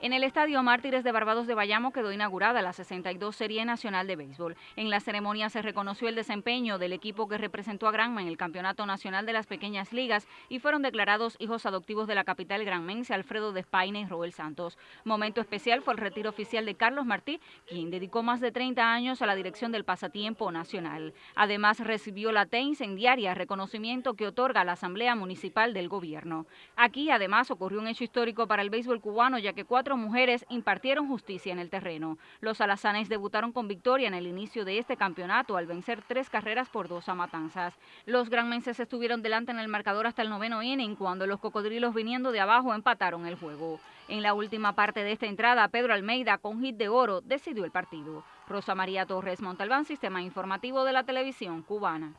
En el Estadio Mártires de Barbados de Bayamo quedó inaugurada la 62 Serie Nacional de Béisbol. En la ceremonia se reconoció el desempeño del equipo que representó a Granma en el Campeonato Nacional de las Pequeñas Ligas y fueron declarados hijos adoptivos de la capital granmense Alfredo Despaine y Roel Santos. Momento especial fue el retiro oficial de Carlos Martí, quien dedicó más de 30 años a la dirección del pasatiempo nacional. Además recibió la T incendiaria, reconocimiento que otorga la Asamblea Municipal del Gobierno. Aquí además ocurrió un hecho histórico para el béisbol cubano ya que mujeres impartieron justicia en el terreno. Los alazanes debutaron con victoria en el inicio de este campeonato al vencer tres carreras por dos a Matanzas. Los granmenses estuvieron delante en el marcador hasta el noveno inning cuando los cocodrilos viniendo de abajo empataron el juego. En la última parte de esta entrada, Pedro Almeida con hit de oro decidió el partido. Rosa María Torres Montalbán, Sistema Informativo de la Televisión Cubana.